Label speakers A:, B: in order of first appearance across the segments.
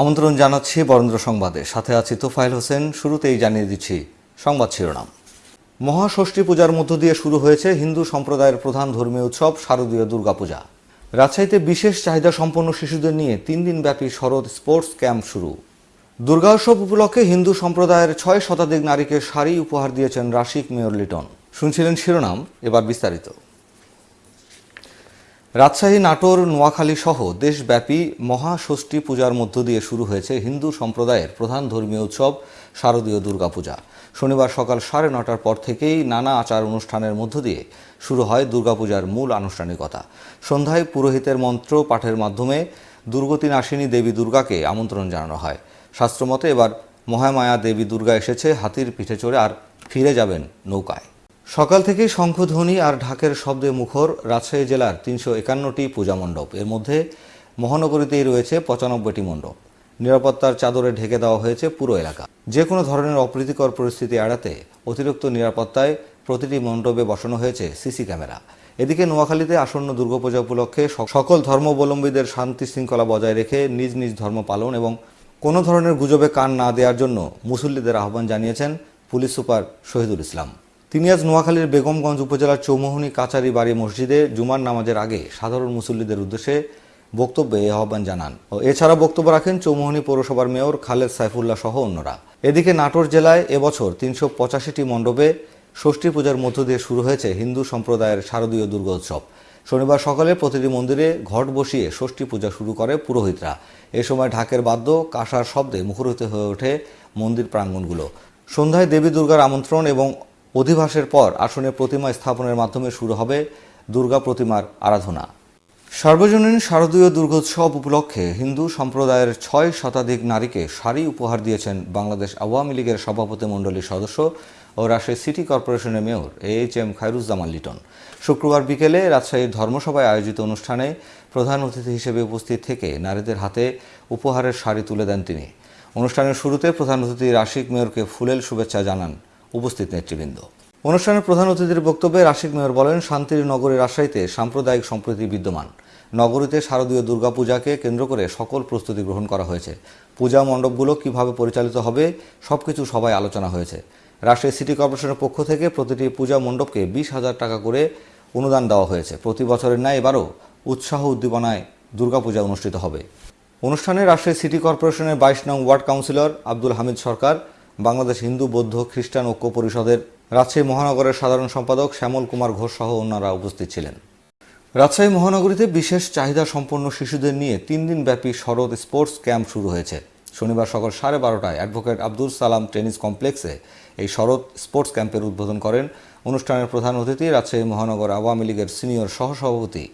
A: আমন্ত্রণ জানাচ্ছি বরেন্দ্র সংবাদে। সাথে আছি তোফাইল হোসেন, শুরুতেই জানিয়ে দিচ্ছি সংবাদ শিরোনাম। মহাষষ্ঠী পূজার মধ্য দিয়ে শুরু হয়েছে হিন্দু সম্প্রদায়ের প্রধান ধর্মীয় উৎসব শারদীয় দুর্গাপূজা। রাজশাহীতে বিশেষ চাহিদা সম্পন্ন শিশুদের নিয়ে তিন দিন ব্যাপী শরৎ স্পোর্টস ক্যাম্প শুরু। দুর্গা উৎসব উপলক্ষে হিন্দু সম্প্রদায়ের ছয় শতাধিক নারীকে শাড়ি উপহার দিয়েছেন রাশিক মেয়র লিটন। শুনছিলেন শিরোনাম, এবার বিস্তারিত। রাজশাহী, নাটোর, নোয়াখালী সহ দেশব্যাপী মহাষষ্ঠী পূজার মধ্য দিয়ে শুরু হয়েছে হিন্দু সম্প্রদায়ের প্রধান ধর্মীয় উৎসব শারদীয় দুর্গাপূজা। শনিবার সকাল সাড়ে নটার পর থেকেই নানা আচার অনুষ্ঠানের মধ্য দিয়ে শুরু হয় দুর্গাপূজার মূল আনুষ্ঠানিকতা। সন্ধ্যায় পুরোহিতের মন্ত্র পাঠের মাধ্যমে দুর্গতি নাশিনী দেবী দুর্গাকে আমন্ত্রণ জানানো হয়। শাস্ত্রমতে এবার মহামায়া দেবী দুর্গা এসেছে হাতির পিঠে চড়ে আর ফিরে যাবেন নৌকায়। সকাল থেকেই শঙ্খধ্বনি আর ঢাকের শব্দে মুখর রাজশাহী জেলার তিনশো একান্নটি পূজা মণ্ডপ। এর মধ্যে মহানগরীতেই রয়েছে পঁচানব্বইটি মণ্ডপ। নিরাপত্তার চাদরে ঢেকে দেওয়া হয়েছে পুরো এলাকা। যে কোনো ধরনের অপ্রীতিকর পরিস্থিতি এড়াতে অতিরিক্ত নিরাপত্তায় প্রতিটি মণ্ডপে বসানো হয়েছে সিসি ক্যামেরা। এদিকে নোয়াখালীতে আসন্ন দুর্গাপূজা উপলক্ষে সকল ধর্মাবলম্বীদের শান্তি শৃঙ্খলা বজায় রেখে নিজ নিজ ধর্ম পালন এবং কোনো ধরনের গুজবে কান না দেওয়ার জন্য মুসল্লিদের আহ্বান জানিয়েছেন পুলিশ সুপার শহীদুল ইসলাম। তিনি আজ নোয়াখালীর বেগমগঞ্জ উপজেলার চৌমোহনী কাচারি বাড়ি মসজিদে জুমার নামাজের আগে সাধারণ মুসল্লিদের উদ্দেশ্যে বক্তব্যে আহ্বান জানান। ও এছাড়া বক্তব্য রাখেন চৌমোহনী পৌরসভার মেয়র খালেদ সাইফুল্লাহ সহ অন্যরা। এদিকে নাটোর জেলায় এবছর তিনশো পঁচাশিটি মণ্ডপে ষষ্ঠী পূজার মধ্য দিয়ে শুরু হয়েছে হিন্দু সম্প্রদায়ের শারদীয় দুর্গোৎসব। শনিবার সকালে প্রতিটি মন্দিরে ঘট বসিয়ে ষষ্ঠী পূজা শুরু করে পুরোহিতরা। এ সময় ঢাকের বাদ্য, কাঁসার শব্দে মুখরিত হয়ে ওঠে মন্দির প্রাঙ্গণগুলো সন্ধ্যায় দেবী দুর্গার আমন্ত্রণ এবং অধিবাসের পর আসনে প্রতিমা স্থাপনের মাধ্যমে শুরু হবে দুর্গা প্রতিমার আরাধনা। সর্বজনীন শারদীয় দুর্গোৎসব উপলক্ষে হিন্দু সম্প্রদায়ের ছয় শতাধিক নারীকে শাড়ি উপহার দিয়েছেন বাংলাদেশ আওয়ামী লীগের সভাপতি মণ্ডলীর সদস্য ও রাজশাহী সিটি কর্পোরেশনের mayor A H M Khairuzzaman Liton. শুক্রবার বিকেলে রাজশাহীর ধর্মসভায় আয়োজিত অনুষ্ঠানে প্রধান অতিথি হিসেবে উপস্থিত থেকে নারীদের হাতে উপহারের শাড়ি তুলে দেন তিনি। অনুষ্ঠানের শুরুতে প্রধান অতিথি রাশিক মেয়রকে ফুলেল শুভেচ্ছা জানান উপস্থিত নেতৃবৃন্দ। অনুষ্ঠানের প্রধান অতিথির বক্তব্যে রাশিক মেয়র বলেন শান্তির নগরী রাজশাহীতে সাম্প্রদায়িক সম্প্রীতি বিদ্যমান। নগরীতে শারদীয় দুর্গাপূজাকে কেন্দ্র করে সকল প্রস্তুতি গ্রহণ করা হয়েছে। পূজা মণ্ডপগুলো কীভাবে পরিচালিত হবে, সবকিছু সবাই আলোচনা হয়েছে। রাজশাহী সিটি কর্পোরেশনের পক্ষ থেকে প্রতিটি পূজা মণ্ডপকে বিশ হাজার টাকা করে অনুদান দেওয়া হয়েছে। প্রতি বছরের ন্যায় এবারও উৎসাহ উদ্দীপনায় দুর্গাপূজা অনুষ্ঠিত হবে। অনুষ্ঠানে রাজশাহী সিটি কর্পোরেশনের বাইশ নং ওয়ার্ড কাউন্সিলর আব্দুল হামিদ সরকার বাংলাদেশ হিন্দু, বৌদ্ধ, খ্রিস্টান ঐক্য পরিষদের রাজশাহী মহানগরের সাধারণ সম্পাদক শ্যামল কুমার ঘোষ সহ অন্যরা উপস্থিত ছিলেন। রাজশাহী মহানগরীতে বিশেষ চাহিদা সম্পন্ন শিশুদের নিয়ে তিন দিন ব্যাপী শরৎ স্পোর্টস ক্যাম্প শুরু হয়েছে। শনিবার সকাল সাড়ে বারোটায় অ্যাডভোকেট আব্দুল সালাম টেনিস কমপ্লেক্সে এই শরৎ স্পোর্টস ক্যাম্পের উদ্বোধন করেন। অনুষ্ঠানের প্রধান অতিথি রাজশাহী মহানগর আওয়ামী লীগের সিনিয়র সহসভাপতি,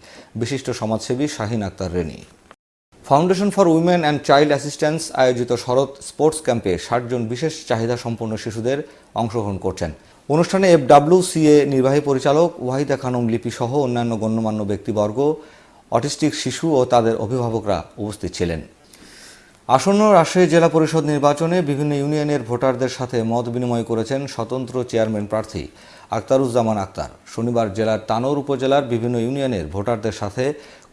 A: বিশিষ্ট সমাজসেবী Shahin Akhtar Reni. Foundation for women and child assistance আয়োজিত শরৎ স্পোর্টস ক্যাম্পে ষাটজন বিশেষ চাহিদা সম্পন্ন শিশুদের অংশগ্রহণ করছেন। অনুষ্ঠানে এফ সিএ নির্বাহী পরিচালক ওয়াহিদা খানম লিপি সহ অন্যান্য গণ্যমান্য ব্যক্তিবর্গ, অটিস্টিক শিশু ও তাদের অভিভাবকরা উপস্থিত ছিলেন। আসন্ন রাজশাহী জেলা পরিষদ নির্বাচনে বিভিন্ন ইউনিয়নের ভোটারদের সাথে মত বিনিময় করেছেন স্বতন্ত্র চেয়ারম্যান প্রার্থী আক্তারুজ্জামান আক্তার শনিবার জেলার তানোর উপজেলার বিভিন্ন ইউনিয়নের ভোটারদের সাথে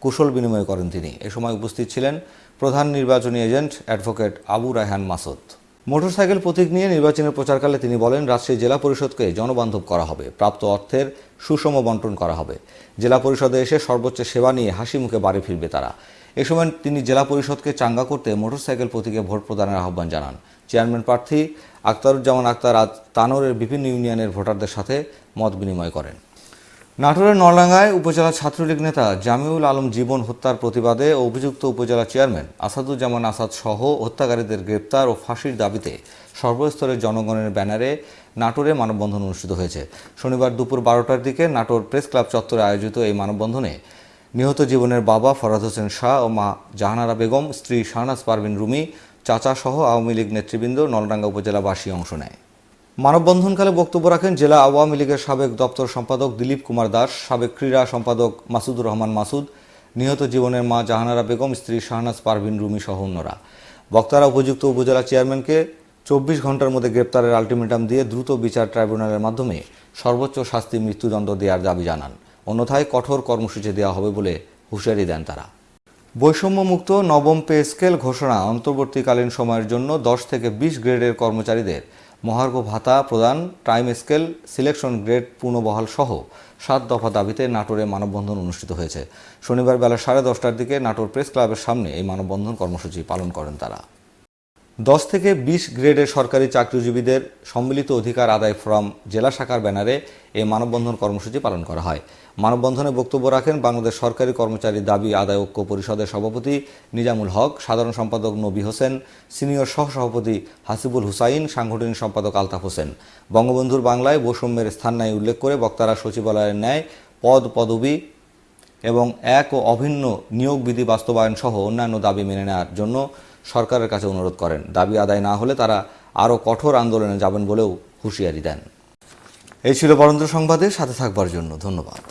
A: কুশল বিনিময় করেন তিনি। এ সময় উপস্থিত ছিলেন প্রধান নির্বাচনী agent advocate Abu Raihan Masud. Motorcycle প্রতীক নিয়ে নির্বাচনের প্রচারকালে তিনি বলেন, রাজশাহী জেলা পরিষদকে জনবান্ধব করা হবে, প্রাপ্ত অর্থের সুষম বন্টন করা হবে। জেলা পরিষদে এসে সর্বোচ্চ সেবা নিয়ে হাসি মুখে বাড়ি ফিরবে তারা। এ সময় তিনি জেলা পরিষদকে চাঙ্গা করতে মোটরসাইকেল প্রতীকে ভোট প্রদানের আহ্বান জানান। চেয়ারম্যান প্রার্থী আক্তারুজ্জামান আক্তার আজ তানোরের বিভিন্ন ইউনিয়নের ভোটারদের সাথে মত বিনিময় করেন। নাটোরের নলডাঙ্গায় উপজেলা ছাত্রলীগ নেতা জামিউল আলম জীবন হত্যার প্রতিবাদে অভিযুক্ত উপজেলা চেয়ারম্যান আসাদুজ্জামান আসাদ সহ হত্যাকারীদের গ্রেপ্তার ও ফাঁসির দাবিতে সর্বস্তরের জনগণের ব্যানারে নাটোরে মানববন্ধন অনুষ্ঠিত হয়েছে। শনিবার দুপুর বারোটার দিকে নাটোর প্রেস ক্লাব চত্বরে আয়োজিত এই মানববন্ধনে নিহত জীবনের বাবা ফরাদ হোসেন শাহ ও মা জাহানারা বেগম, স্ত্রী শাহনাজ পারভিন রুমি, চাচা সহ আওয়ামী লীগ নেতৃবৃন্দ নলডাঙ্গা উপজেলাবাসী অংশ নেয়। মানববন্ধনকালে বক্তব্য রাখেন জেলা আওয়ামী লীগের সাবেক দপ্তর সম্পাদক দিলীপ কুমার দাস, সাবেক ক্রীড়া সম্পাদক মাসুদুর রহমান মাসুদ, নিহত জীবনের মা জাহানারা বেগম, স্ত্রী শাহনাজ পারভিন, রুমি সহ অন্যরা। বক্তারা উপযুক্ত উপজেলা চেয়ারম্যানকে চব্বিশ ঘণ্টার মধ্যে গ্রেপ্তারের আলটিমেটাম দিয়ে দ্রুত বিচার ট্রাইব্যুনালের মাধ্যমে সর্বোচ্চ শাস্তি, মৃত্যুদণ্ড দেওয়ার দাবি জানান। অন্যথায় কঠোর কর্মসূচি দেওয়া হবে বলে হুঁশিয়ারি দেন তারা। বৈষম্যমুক্ত নবম পে স্কেল ঘোষণা অন্তর্বর্তীকালীন সময়ের জন্য দশ থেকে বিশ গ্রেডের কর্মচারীদের মহার্ঘ ভাতা প্রদান, টাইম স্কেল, সিলেকশন গ্রেড পুনর্বহাল সহ সাত দফা দাবিতে নাটোরে মানববন্ধন অনুষ্ঠিত হয়েছে। শনিবার বেলা সাড়ে দশটার দিকে নাটোর প্রেস ক্লাবের সামনে এই মানববন্ধন কর্মসূচি পালন করেন তারা। দশ থেকে বিশ গ্রেডের সরকারি চাকরিজীবীদের সম্মিলিত অধিকার আদায় ফ্রম জেলা শাখার ব্যানারে এই মানববন্ধন কর্মসূচি পালন করা হয়। মানববন্ধনে বক্তব্য রাখেন বাংলাদেশ সরকারি কর্মচারী দাবি আদায় ঐক্য পরিষদের সভাপতি নিজামুল হক, সাধারণ সম্পাদক নবী হোসেন, সিনিয়র সহসভাপতি হাসিবুল হুসাইন, সাংগঠনিক সম্পাদক আলতাফ হোসেন। বঙ্গবন্ধুর বাংলায় বৈষম্যের স্থান নাই উল্লেখ করে বক্তারা সচিবালয়ের ন্যায় পদ, পদবি এবং এক ও অভিন্ন নিয়োগ বিধি বাস্তবায়ন সহ অন্যান্য দাবি মেনে নেওয়ার জন্য সরকারের কাছে অনুরোধ করেন। দাবি আদায় না হলে তারা আরও কঠোর আন্দোলনে যাবেন বলেও হুঁশিয়ারি দেন। এই ছিল বরেন্দ্র সংবাদের সাথে থাকবার জন্য ধন্যবাদ।